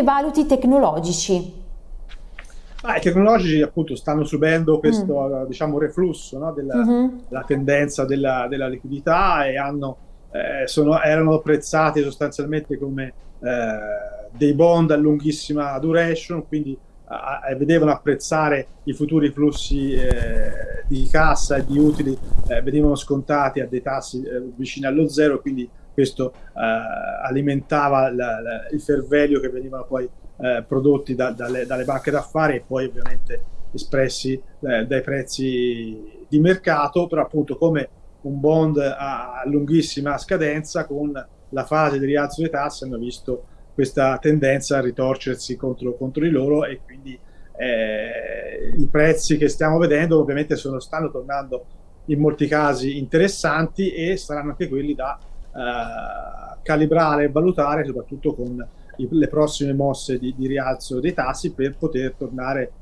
come valuti tecnologici? Ah, I tecnologici appunto stanno subendo questo mm. diciamo, reflusso no, della, mm -hmm. della, tendenza della, della, liquidità e hanno, eh, sono, erano apprezzati sostanzialmente come eh, dei bond a lunghissima duration, quindi eh, vedevano apprezzare i futuri flussi eh, di cassa e di utili, eh, venivano scontati a dei tassi eh, vicini allo zero, quindi questo eh, alimentava la, la, il fervelio che venivano poi eh, prodotti da, dalle, dalle, banche d'affari e poi ovviamente espressi dai prezzi di mercato, però appunto come un bond a lunghissima scadenza con la fase di rialzo dei tassi hanno visto questa tendenza a ritorcersi contro, contro di loro e quindi eh, i prezzi che stiamo vedendo ovviamente sono, stanno tornando in molti casi interessanti e saranno anche quelli da eh, calibrare e valutare soprattutto con i, le prossime mosse di, di, rialzo dei tassi per poter tornare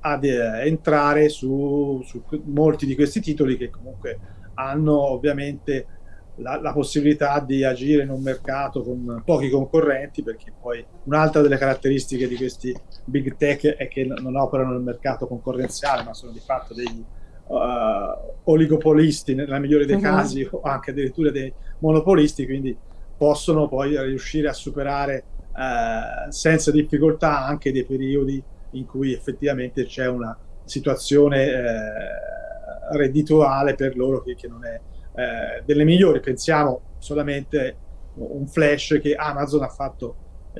ad eh, entrare su, su molti di questi titoli che comunque hanno ovviamente la, la, possibilità di agire in un mercato con pochi concorrenti, perché poi un'altra delle caratteristiche di questi big tech è che non operano nel mercato concorrenziale, ma sono di fatto degli uh, oligopolisti nella migliore dei uh mhm. -huh. casi, o anche addirittura dei monopolisti, quindi possono poi riuscire a superare uh, senza difficoltà anche dei periodi in cui effettivamente c'è una situazione uh, reddituale per loro che, che non è delle migliori. Pensiamo solamente un flash che Amazon ha fatto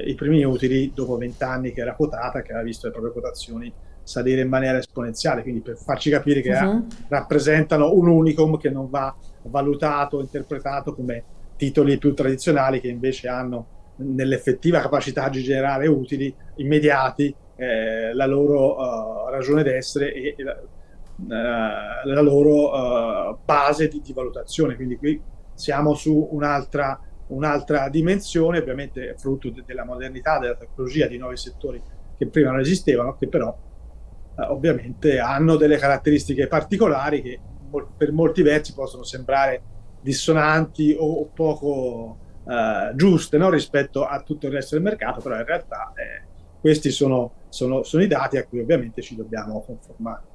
i primi utili dopo vent'anni che era quotata, che aveva visto le proprie quotazioni salire in maniera esponenziale, quindi per farci capire che uh -huh. rappresentano un unicum che non va valutato, interpretato come titoli più tradizionali che invece hanno nell'effettiva capacità di generare utili immediati eh, la loro uh, ragione d'essere e, e eh, la loro uh, base di, di, valutazione. Quindi qui siamo su un'altra un'altra dimensione, ovviamente frutto de della modernità, della tecnologia, di nuovi settori che prima non esistevano, che però uh, ovviamente hanno delle caratteristiche particolari che per molti versi possono sembrare dissonanti o, poco giuste no? rispetto a tutto il resto del mercato, però in realtà eh, questi sono, sono, sono i dati a cui ovviamente ci dobbiamo conformare.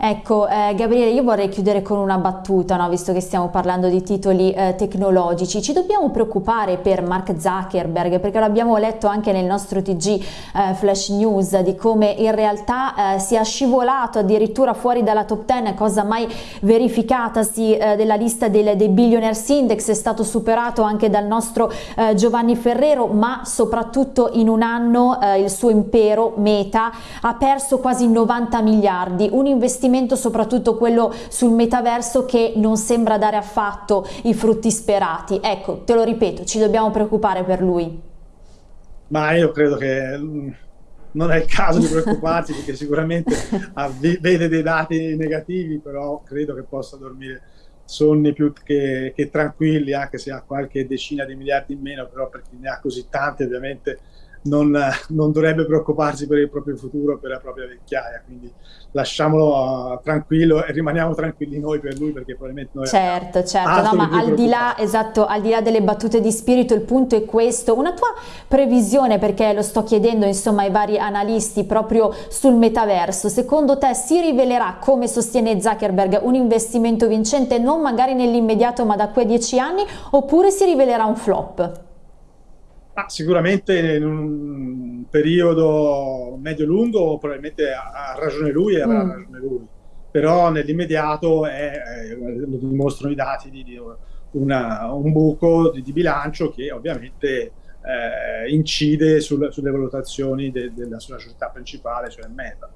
Ecco, eh, Gabriele, io vorrei chiudere con una battuta, no? visto che stiamo parlando di titoli eh, tecnologici. Ci dobbiamo preoccupare per Mark Zuckerberg, perché l'abbiamo letto anche nel nostro TG eh, Flash News, di come in realtà eh, sia scivolato addirittura fuori dalla top 10, cosa mai verificatasi eh, della lista del, dei Billionaires Index, è stato superato anche dal nostro eh, Giovanni Ferrero, ma soprattutto in un anno il suo impero, Meta, ha perso quasi 90 miliardi, un investimento investimento soprattutto quello sul metaverso che non sembra dare affatto i frutti sperati. Ecco, te lo ripeto, ci dobbiamo preoccupare per lui. Ma io credo che mm, non è il caso di preoccuparsi perché sicuramente vede dei dati negativi, però credo che possa dormire sonni più che, che, tranquilli, anche se ha qualche decina di miliardi in meno, però per chi ne ha così tanti ovviamente non, non, dovrebbe preoccuparsi per il proprio futuro, per la propria vecchiaia, quindi lasciamolo uh, tranquillo e rimaniamo tranquilli noi per lui perché probabilmente noi certo certo. No, ma al di là esatto al di là delle battute di spirito il punto è questo. Una tua previsione perché lo sto chiedendo insomma ai vari analisti proprio sul metaverso secondo te si rivelerà come sostiene Zuckerberg un investimento vincente non magari nell'immediato ma da qui a dieci anni oppure si rivelerà un flop? Ah, sicuramente in un periodo medio-lungo probabilmente ha, ragione lui e avrà mm. ragione lui, però nell'immediato lo dimostrano i dati di, di una, un buco di, di, bilancio che ovviamente eh, incide sul, sulle valutazioni de, della sua società principale, cioè Meta.